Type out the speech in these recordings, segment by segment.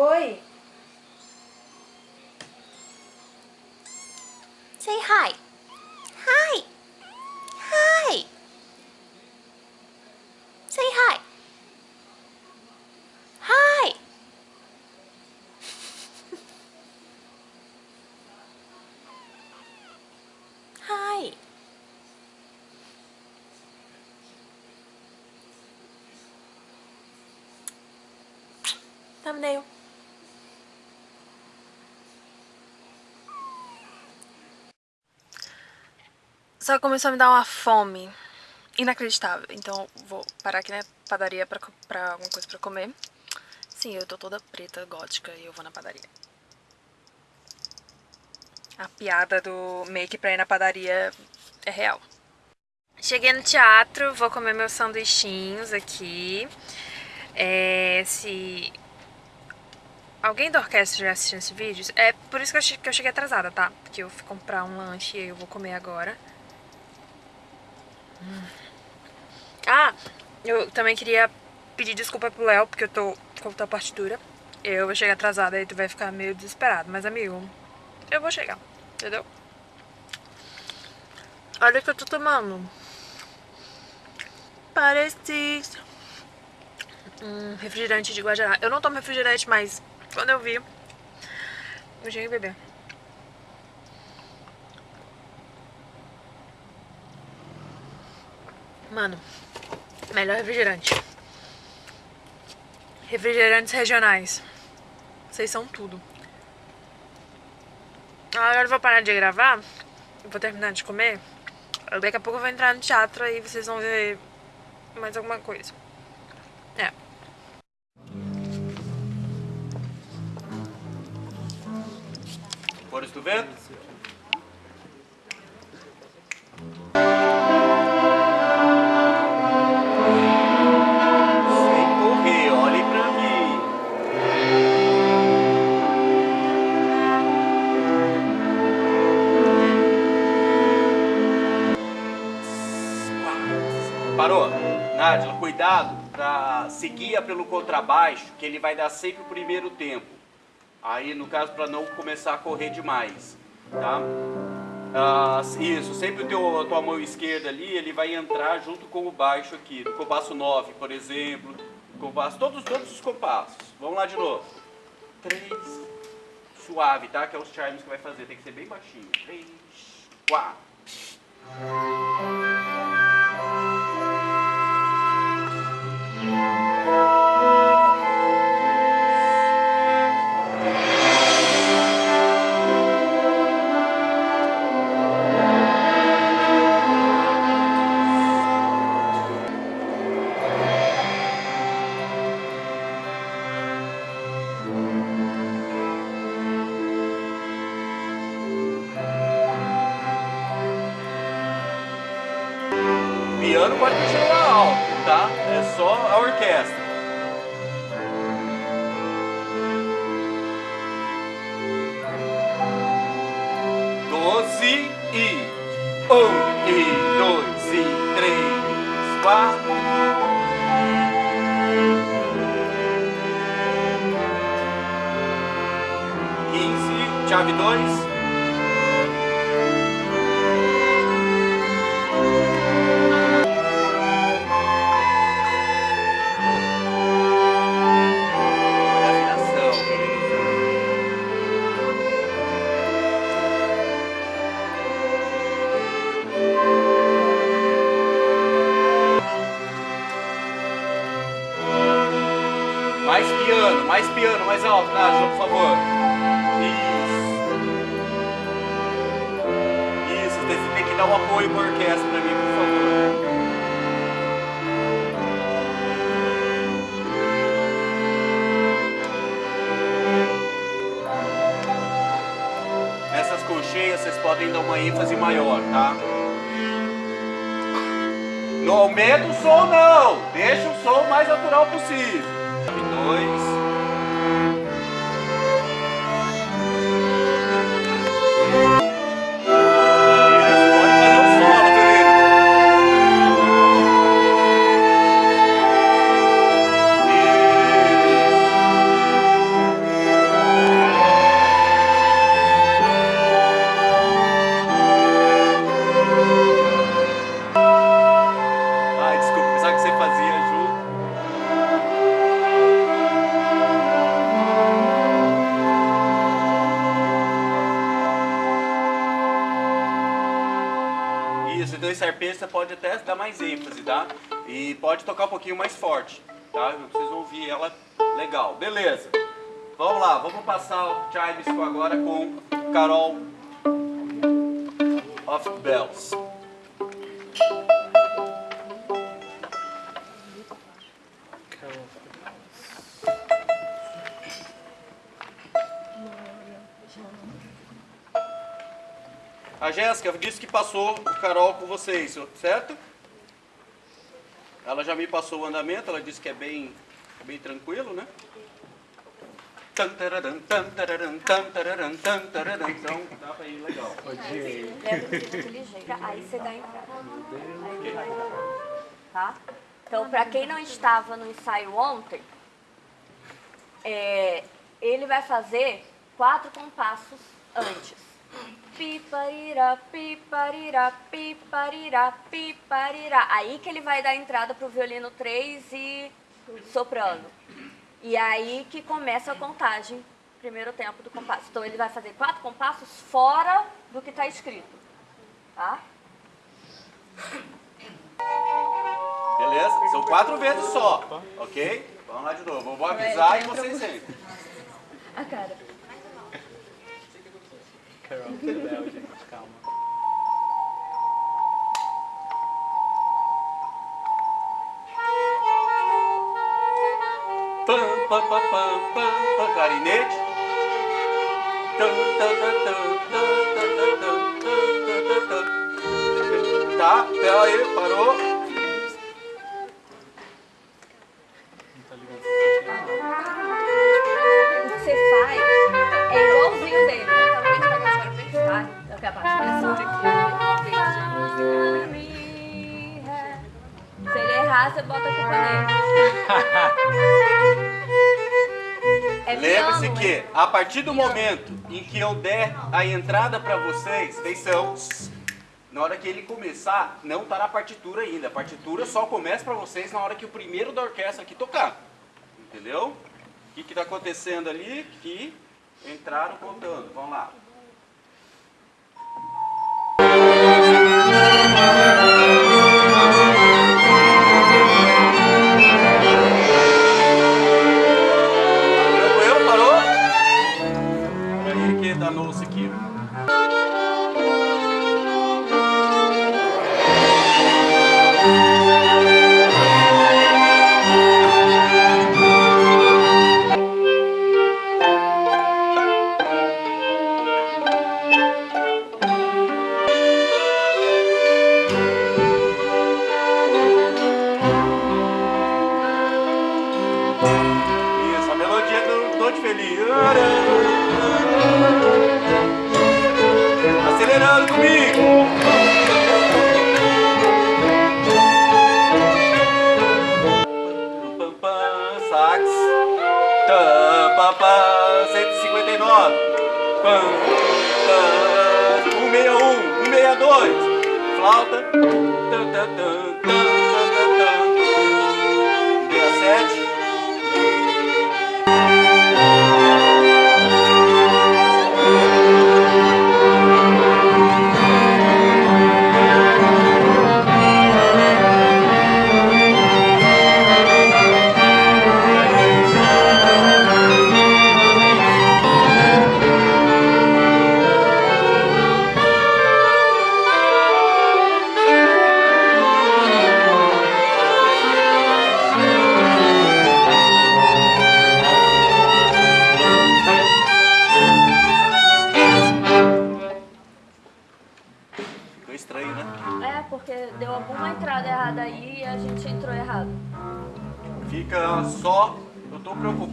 ơi, Say hi. Hi. Hi. Say hi. Hi. Hi. Thumbnail. Só começou a me dar uma fome inacreditável. Então vou parar aqui na padaria pra comprar alguma coisa pra comer. Sim, eu tô toda preta, gótica, e eu vou na padaria. A piada do make pra ir na padaria é real. Cheguei no teatro, vou comer meus sanduichinhos aqui. É, se alguém da orquestra já assistiu esse vídeo, é por isso que eu cheguei atrasada, tá? Porque eu fui comprar um lanche e eu vou comer agora. Ah, eu também queria pedir desculpa pro Léo, porque eu tô com a partitura. Eu vou chegar atrasada e tu vai ficar meio desesperado. Mas, amigo, eu vou chegar, entendeu? Olha o que eu tô tomando. Parece um refrigerante de Guaraná. Eu não tomo refrigerante, mas quando eu vi, eu cheguei a beber. Mano, melhor refrigerante. Refrigerantes regionais. Vocês são tudo. Agora eu vou parar de gravar. Vou terminar de comer. Daqui a pouco eu vou entrar no teatro e vocês vão ver mais alguma coisa. É. Foram tu vendo? Cuidado para seguir pelo contrabaixo, que ele vai dar sempre o primeiro tempo. Aí, no caso, para não começar a correr demais, tá? Ah, isso, sempre o teu, a tua mão esquerda ali, ele vai entrar junto com o baixo aqui, no compasso 9, por exemplo, compasso, todos, todos os compassos. Vamos lá de novo. 3, suave, tá? Que é os chimes que vai fazer, tem que ser bem baixinho. 3, 4. Piano pode continuar alto, tá? É só a orquestra. Doze e um e dois e três, quatro. Quinze, chave dois. Piano, mais piano, mais alto, Nájila, por favor. Isso. Isso, você tem que dar um apoio com a orquestra pra mim, por favor. Essas colcheias vocês podem dar uma ênfase maior, tá? Não aumenta o som não, deixa o som mais natural possível dois. Dois arpejos você pode até dar mais ênfase, tá? E pode tocar um pouquinho mais forte, tá? Vocês vão ouvir ela legal. Beleza. Vamos lá, vamos passar o Chimes agora com Carol of Bells. A Jéssica disse que passou o Carol com vocês, certo? Ela já me passou o andamento, ela disse que é bem, é bem tranquilo, né? Então dá pra ir legal. Aí você dá entrada. Tá? Então, pra quem não estava no ensaio ontem, é, ele vai fazer quatro compassos antes. Piparira, piparira, piparira, piparira. Aí que ele vai dar entrada pro violino 3 e soprano. E aí que começa a contagem, primeiro tempo do compasso. Então ele vai fazer quatro compassos fora do que está escrito. Tá? Beleza? São quatro vezes só, ok? Vamos lá de novo. Eu vou avisar e vocês entram. A cara. Carol to the Bell, gente, calma. Clarinete. Tá, pera aí, parou. Não tá ligado. Você bota a culpa nele. É Lembre-se que a partir do momento em que eu der a entrada para vocês, atenção, na hora que ele começar, não tá na partitura ainda. A partitura só começa para vocês na hora que o primeiro da orquestra aqui tocar. Entendeu? O que que tá acontecendo ali? Que entraram contando. Vamos lá. sax. Tá, pá, pá, 159. Pam, tá, 161, 162. Flauta. Tan, tan, tan, tan, tan, tan, 67.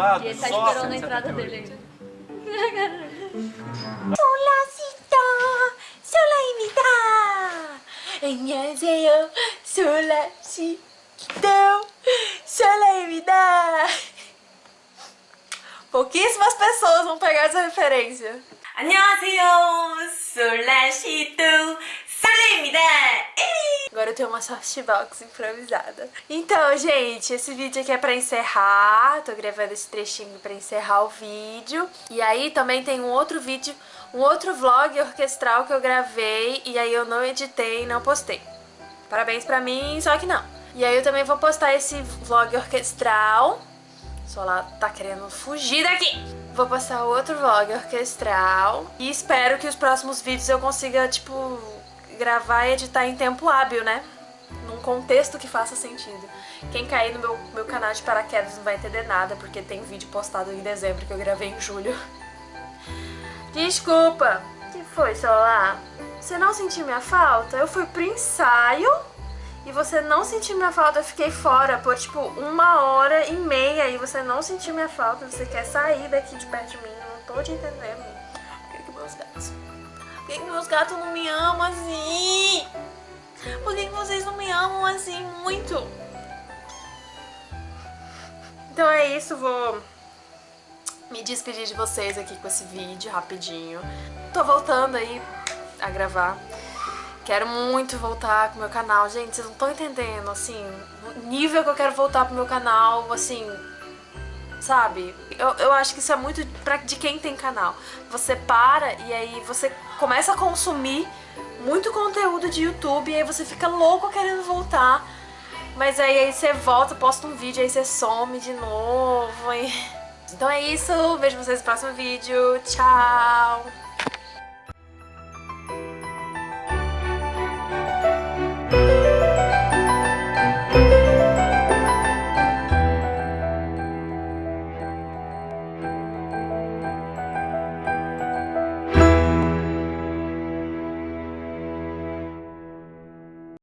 ocupado. E ele tá esperando a entrada dele. Olá, Cita! Sola imita! 안녕하세요. Sola Cita! Sola imita! Pouquíssimas pessoas vão pegar essa referência. 안녕하세요. 솔라시도 솔레입니다. 에이! Agora eu tenho uma softbox improvisada. Então, gente, esse vídeo aqui é pra encerrar. Tô gravando esse trechinho pra encerrar o vídeo. E aí também tem um outro vídeo, um outro vlog orquestral que eu gravei e aí eu não editei e não postei. Parabéns pra mim, só que não. E aí eu também vou postar esse vlog orquestral. Só lá tá querendo fugir daqui. Vou postar outro vlog orquestral. E espero que os próximos vídeos eu consiga, tipo, gravar e editar em tempo hábil, né? Num contexto que faça sentido. Quem cair no meu, meu canal de paraquedas não vai entender nada, porque tem vídeo postado em dezembro que eu gravei em julho. Desculpa. O que foi, celular? Você não sentiu minha falta? Eu fui pro ensaio e você não sentiu minha falta. Eu fiquei fora por, tipo, uma hora e meia e você não sentiu minha falta. Você quer sair daqui de perto de mim. Eu não tô te entendendo. Por que, que meus gatos... Por que, que meus gatos não me amam assim? Por que, que vocês não me amam assim muito? Então é isso, vou me despedir de vocês aqui com esse vídeo rapidinho. Tô voltando aí a gravar. Quero muito voltar com o meu canal. Gente, vocês não estão entendendo, assim, o nível que eu quero voltar pro meu canal, assim, sabe? Eu, eu acho que isso é muito pra, de quem tem canal. Você para e aí você começa a consumir muito conteúdo de YouTube e aí você fica louco querendo voltar. Mas aí, aí você volta, posta um vídeo, aí você some de novo. E... Então é isso, vejo vocês no próximo vídeo. Tchau!